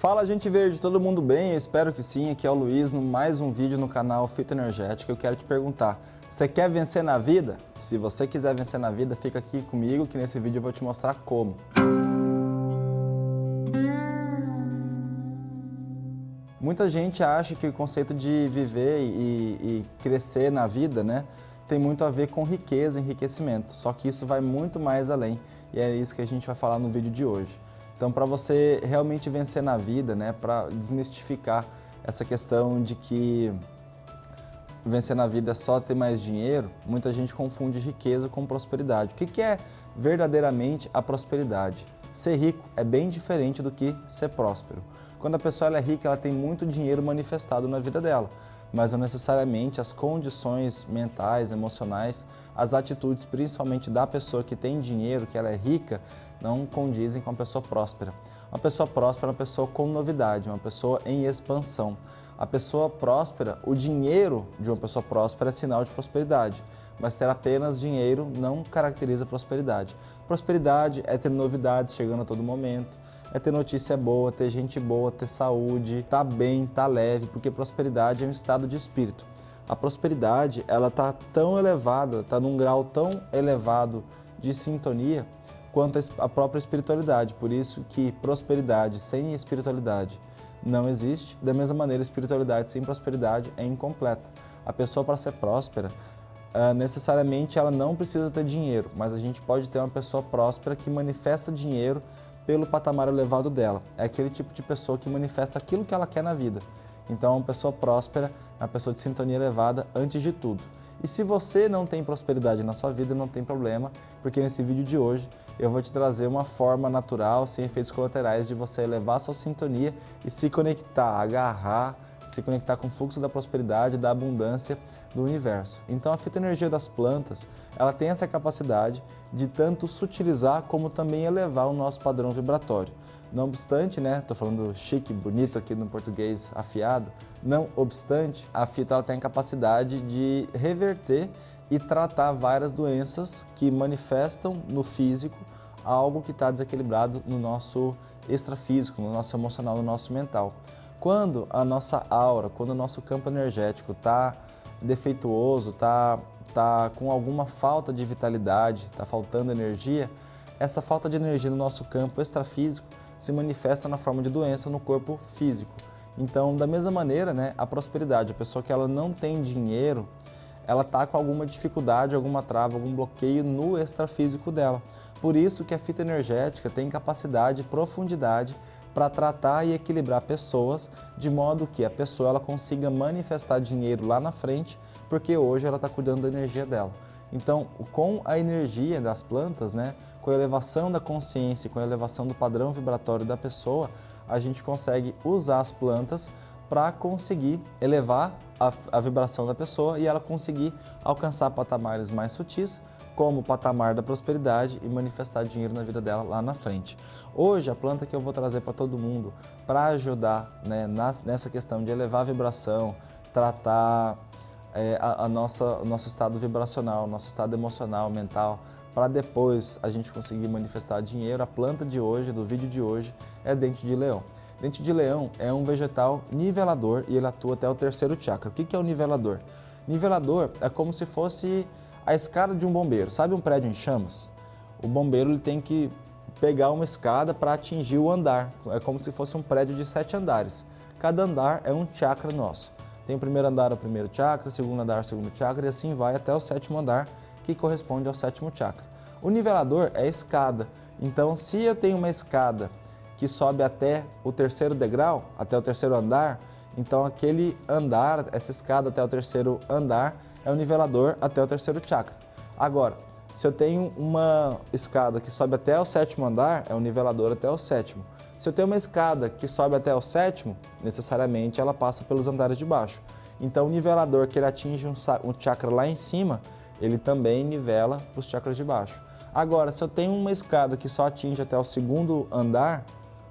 Fala gente verde, todo mundo bem? Eu espero que sim, aqui é o Luiz, no mais um vídeo no canal Fito Energético. Eu quero te perguntar, você quer vencer na vida? Se você quiser vencer na vida, fica aqui comigo que nesse vídeo eu vou te mostrar como. Muita gente acha que o conceito de viver e, e crescer na vida, né, tem muito a ver com riqueza, enriquecimento. Só que isso vai muito mais além e é isso que a gente vai falar no vídeo de hoje. Então, para você realmente vencer na vida, né, para desmistificar essa questão de que vencer na vida é só ter mais dinheiro, muita gente confunde riqueza com prosperidade. O que, que é verdadeiramente a prosperidade? Ser rico é bem diferente do que ser próspero. Quando a pessoa é rica, ela tem muito dinheiro manifestado na vida dela, mas não necessariamente as condições mentais, emocionais, as atitudes, principalmente da pessoa que tem dinheiro, que ela é rica, não condizem com a pessoa próspera. Uma pessoa próspera é uma pessoa com novidade, uma pessoa em expansão. A pessoa próspera, o dinheiro de uma pessoa próspera é sinal de prosperidade, mas ter apenas dinheiro não caracteriza prosperidade. Prosperidade é ter novidades chegando a todo momento, é ter notícia boa, ter gente boa, ter saúde, tá bem, tá leve, porque prosperidade é um estado de espírito. A prosperidade, ela tá tão elevada, tá num grau tão elevado de sintonia quanto a própria espiritualidade. Por isso que prosperidade sem espiritualidade não existe. Da mesma maneira, espiritualidade sem prosperidade é incompleta. A pessoa para ser próspera, Uh, necessariamente ela não precisa ter dinheiro, mas a gente pode ter uma pessoa próspera que manifesta dinheiro pelo patamar elevado dela. É aquele tipo de pessoa que manifesta aquilo que ela quer na vida. Então, uma pessoa próspera é uma pessoa de sintonia elevada antes de tudo. E se você não tem prosperidade na sua vida, não tem problema, porque nesse vídeo de hoje eu vou te trazer uma forma natural, sem efeitos colaterais, de você elevar sua sintonia e se conectar, agarrar, se conectar com o fluxo da prosperidade, da abundância do universo. Então a fitoenergia das plantas, ela tem essa capacidade de tanto sutilizar como também elevar o nosso padrão vibratório. Não obstante, né, tô falando chique, bonito aqui no português afiado, não obstante, a fita ela tem a capacidade de reverter e tratar várias doenças que manifestam no físico algo que está desequilibrado no nosso extrafísico, no nosso emocional, no nosso mental. Quando a nossa aura, quando o nosso campo energético está defeituoso, está tá com alguma falta de vitalidade, está faltando energia, essa falta de energia no nosso campo extrafísico se manifesta na forma de doença no corpo físico. Então, da mesma maneira, né, a prosperidade, a pessoa que ela não tem dinheiro, ela está com alguma dificuldade, alguma trava, algum bloqueio no extrafísico dela. Por isso que a fita energética tem capacidade profundidade para tratar e equilibrar pessoas de modo que a pessoa ela consiga manifestar dinheiro lá na frente, porque hoje ela está cuidando da energia dela. Então, com a energia das plantas, né, com a elevação da consciência, com a elevação do padrão vibratório da pessoa, a gente consegue usar as plantas para conseguir elevar a, a, vibração da pessoa e ela conseguir alcançar patamares mais sutis, como o patamar da prosperidade e manifestar dinheiro na vida dela lá na frente. Hoje, a planta que eu vou trazer para todo mundo para ajudar né, nessa questão de elevar a vibração, tratar é, a, a, nossa, o nosso estado vibracional, nosso estado emocional, mental, para depois a gente conseguir manifestar dinheiro. A planta de hoje, do vídeo de hoje, é dente de leão. Dente de leão é um vegetal nivelador e ele atua até o terceiro chakra. O que é o nivelador? Nivelador é como se fosse a escada de um bombeiro. Sabe um prédio em chamas? O bombeiro ele tem que pegar uma escada para atingir o andar. É como se fosse um prédio de sete andares. Cada andar é um chakra nosso. Tem o primeiro andar, o primeiro chakra, o segundo andar, o segundo chakra, e assim vai até o sétimo andar, que corresponde ao sétimo chakra. O nivelador é a escada. Então, se eu tenho uma escada que sobe até o terceiro degrau, até o terceiro andar, então aquele andar, essa escada até o terceiro andar, é o nivelador até o terceiro chakra. Agora, se eu tenho uma escada que sobe até o sétimo andar, é o nivelador até o sétimo. Se eu tenho uma escada que sobe até o sétimo, necessariamente ela passa pelos andares de baixo. Então o nivelador que ele atinge um, um chakra lá em cima, ele também nivela os chakras de baixo. Agora, se eu tenho uma escada que só atinge até o segundo andar,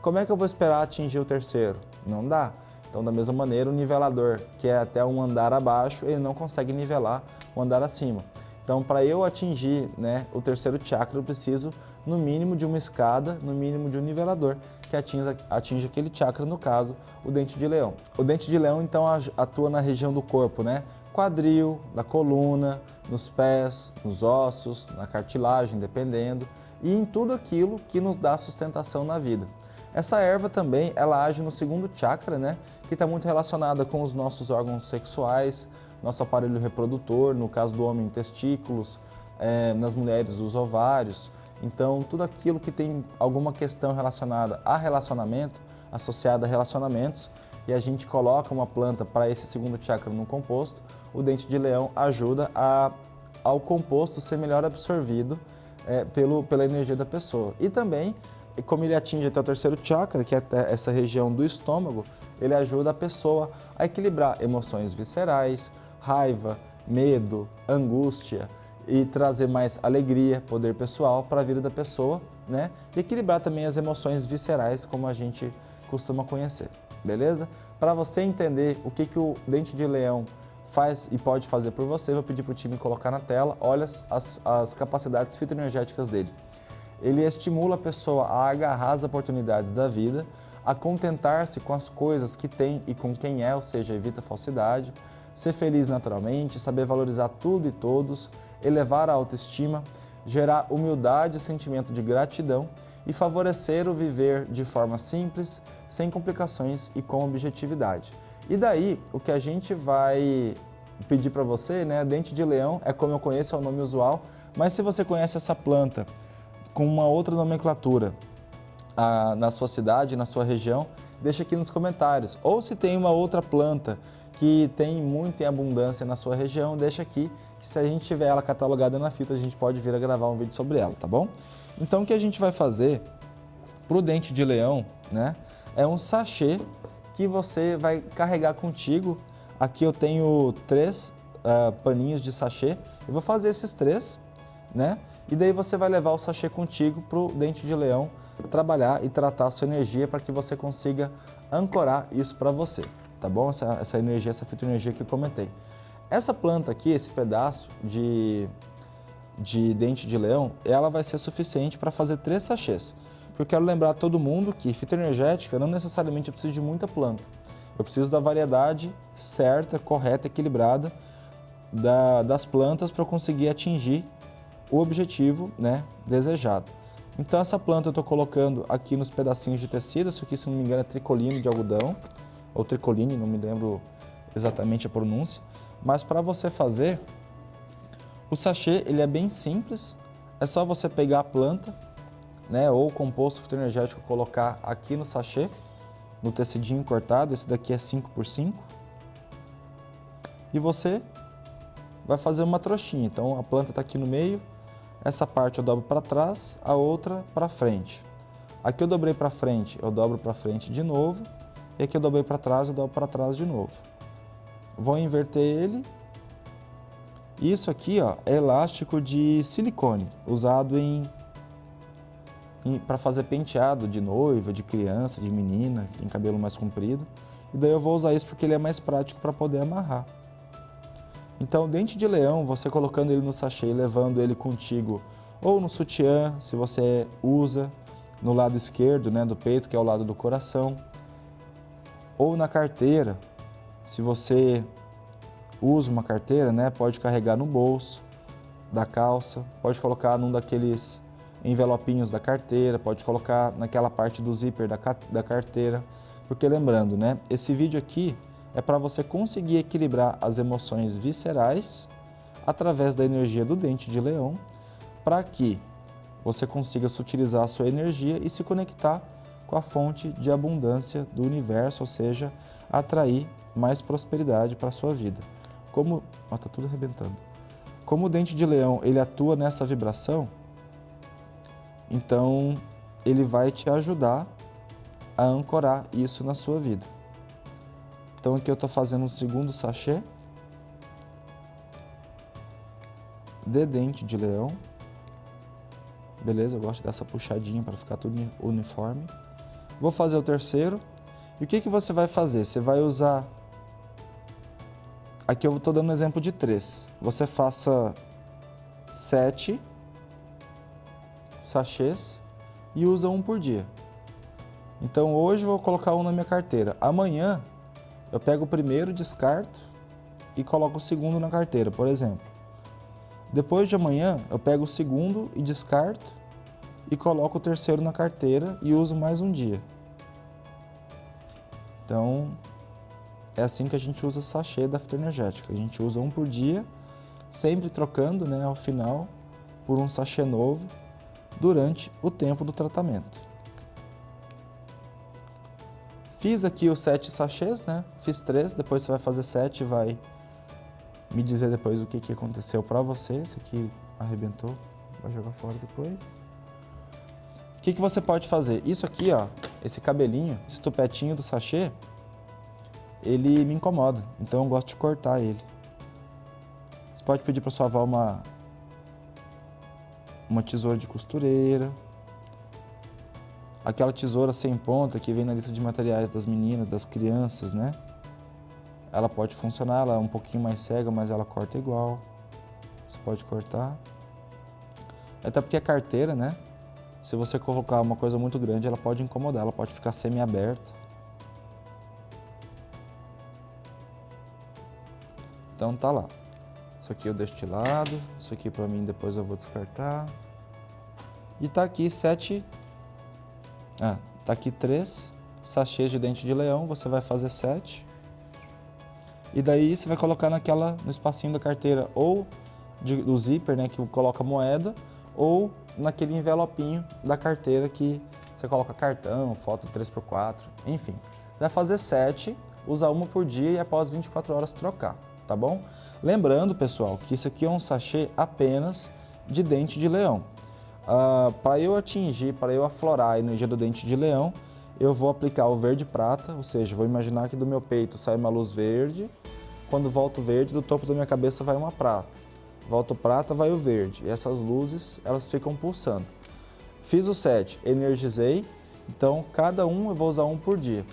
como é que eu vou esperar atingir o terceiro? Não dá. Então, da mesma maneira, o nivelador, que é até um andar abaixo, ele não consegue nivelar o andar acima. Então, para eu atingir né, o terceiro chakra, eu preciso, no mínimo, de uma escada, no mínimo, de um nivelador, que atinja, atinja aquele chakra, no caso, o dente de leão. O dente de leão, então, atua na região do corpo, né? Quadril, na coluna, nos pés, nos ossos, na cartilagem, dependendo, e em tudo aquilo que nos dá sustentação na vida. Essa erva também, ela age no segundo chakra, né? Que está muito relacionada com os nossos órgãos sexuais, nosso aparelho reprodutor, no caso do homem, testículos, é, nas mulheres, os ovários. Então, tudo aquilo que tem alguma questão relacionada a relacionamento, associada a relacionamentos, e a gente coloca uma planta para esse segundo chakra no composto, o dente de leão ajuda a, ao composto ser melhor absorvido é, pelo, pela energia da pessoa. E também, como ele atinge até o terceiro chakra, que é essa região do estômago, ele ajuda a pessoa a equilibrar emoções viscerais, raiva, medo, angústia e trazer mais alegria, poder pessoal para a vida da pessoa, né? E equilibrar também as emoções viscerais, como a gente costuma conhecer, beleza? Para você entender o que, que o dente de leão faz e pode fazer por você, vou pedir para o time colocar na tela, olha as, as capacidades fitoenergéticas dele. Ele estimula a pessoa a agarrar as oportunidades da vida, a contentar-se com as coisas que tem e com quem é, ou seja, evita falsidade, ser feliz naturalmente, saber valorizar tudo e todos, elevar a autoestima, gerar humildade e sentimento de gratidão e favorecer o viver de forma simples, sem complicações e com objetividade. E daí, o que a gente vai pedir para você, né, dente de leão, é como eu conheço, é o nome usual, mas se você conhece essa planta com uma outra nomenclatura na sua cidade, na sua região, deixa aqui nos comentários. Ou se tem uma outra planta que tem muito em abundância na sua região, deixa aqui, que se a gente tiver ela catalogada na fita, a gente pode vir a gravar um vídeo sobre ela, tá bom? Então, o que a gente vai fazer para o dente de leão, né, é um sachê que você vai carregar contigo. Aqui eu tenho três uh, paninhos de sachê, eu vou fazer esses três, né, e daí você vai levar o sachê contigo para o dente de leão trabalhar e tratar a sua energia para que você consiga ancorar isso para você tá bom? Essa, essa energia, essa fitoenergia que eu comentei. Essa planta aqui, esse pedaço de, de dente de leão, ela vai ser suficiente para fazer três sachês. Eu quero lembrar todo mundo que fitoenergética não necessariamente precisa de muita planta. Eu preciso da variedade certa, correta, equilibrada da, das plantas para conseguir atingir o objetivo né, desejado. Então essa planta eu estou colocando aqui nos pedacinhos de tecido, isso aqui se não me engano é tricolino de algodão ou tricoline, não me lembro exatamente a pronúncia. Mas para você fazer, o sachê ele é bem simples, é só você pegar a planta, né, ou o composto fitoenergético colocar aqui no sachê, no tecidinho cortado, esse daqui é 5 por 5 e você vai fazer uma trouxinha. Então a planta está aqui no meio, essa parte eu dobro para trás, a outra para frente. Aqui eu dobrei para frente, eu dobro para frente de novo e aqui eu dobrei para trás, eu dobro para trás de novo. Vou inverter ele. Isso aqui ó, é elástico de silicone, usado em, em para fazer penteado de noiva, de criança, de menina, que tem cabelo mais comprido. E daí eu vou usar isso porque ele é mais prático para poder amarrar. Então, dente de leão, você colocando ele no sachê e levando ele contigo, ou no sutiã, se você usa, no lado esquerdo né, do peito, que é o lado do coração, ou na carteira, se você usa uma carteira, né, pode carregar no bolso da calça, pode colocar num daqueles envelopinhos da carteira, pode colocar naquela parte do zíper da, da carteira, porque lembrando, né, esse vídeo aqui é para você conseguir equilibrar as emoções viscerais através da energia do dente de leão, para que você consiga sutilizar a sua energia e se conectar com a fonte de abundância do universo, ou seja, atrair mais prosperidade para a sua vida. Como... Ó, tá tudo arrebentando. Como o dente de leão, ele atua nessa vibração, então ele vai te ajudar a ancorar isso na sua vida. Então aqui eu estou fazendo um segundo sachê de dente de leão. Beleza? Eu gosto dessa puxadinha para ficar tudo uniforme. Vou fazer o terceiro. E o que, que você vai fazer? Você vai usar... Aqui eu estou dando um exemplo de três. Você faça sete sachês e usa um por dia. Então hoje eu vou colocar um na minha carteira. Amanhã eu pego o primeiro, descarto e coloco o segundo na carteira, por exemplo. Depois de amanhã eu pego o segundo e descarto e coloco o terceiro na carteira e uso mais um dia. Então é assim que a gente usa sachê da fitoenergética. A gente usa um por dia, sempre trocando né, ao final por um sachê novo durante o tempo do tratamento. Fiz aqui os sete sachês, né? Fiz três, depois você vai fazer sete e vai me dizer depois o que, que aconteceu para você. Esse aqui arrebentou, vai jogar fora depois. O que, que você pode fazer? Isso aqui, ó, esse cabelinho, esse tupetinho do sachê, ele me incomoda, então eu gosto de cortar ele. Você pode pedir para sua avó uma, uma tesoura de costureira, aquela tesoura sem ponta que vem na lista de materiais das meninas, das crianças, né? Ela pode funcionar, ela é um pouquinho mais cega, mas ela corta igual. Você pode cortar. Até porque a carteira, né? Se você colocar uma coisa muito grande, ela pode incomodar, ela pode ficar semi-aberta. Então tá lá. Isso aqui eu deixo de lado, isso aqui para mim depois eu vou descartar. E tá aqui sete ah, tá aqui três sachês de dente de leão, você vai fazer sete. E daí você vai colocar naquela, no espacinho da carteira, ou de, do zíper, né, que coloca moeda, ou naquele envelopinho da carteira que você coloca cartão, foto 3x4, enfim. Vai fazer sete, usar uma por dia e após 24 horas trocar, tá bom? Lembrando, pessoal, que isso aqui é um sachê apenas de dente de leão. Uh, para eu atingir, para eu aflorar a energia do dente de leão, eu vou aplicar o verde prata, ou seja, vou imaginar que do meu peito sai uma luz verde, quando volta o verde, do topo da minha cabeça vai uma prata. Volta o prata, vai o verde. E essas luzes, elas ficam pulsando. Fiz o set, energizei, então cada um eu vou usar um por dia.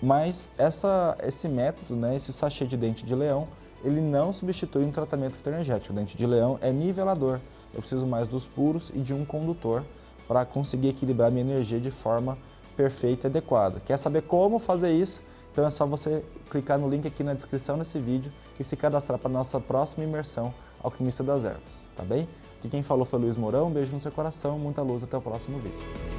Mas essa, esse método, né, esse sachê de dente de leão, ele não substitui um tratamento fitoenergético. O dente de leão é nivelador eu preciso mais dos puros e de um condutor para conseguir equilibrar minha energia de forma perfeita e adequada. Quer saber como fazer isso? Então é só você clicar no link aqui na descrição desse vídeo e se cadastrar para a nossa próxima imersão Alquimista das Ervas, tá bem? Aqui quem falou foi Luiz Mourão, um beijo no seu coração, muita luz, até o próximo vídeo.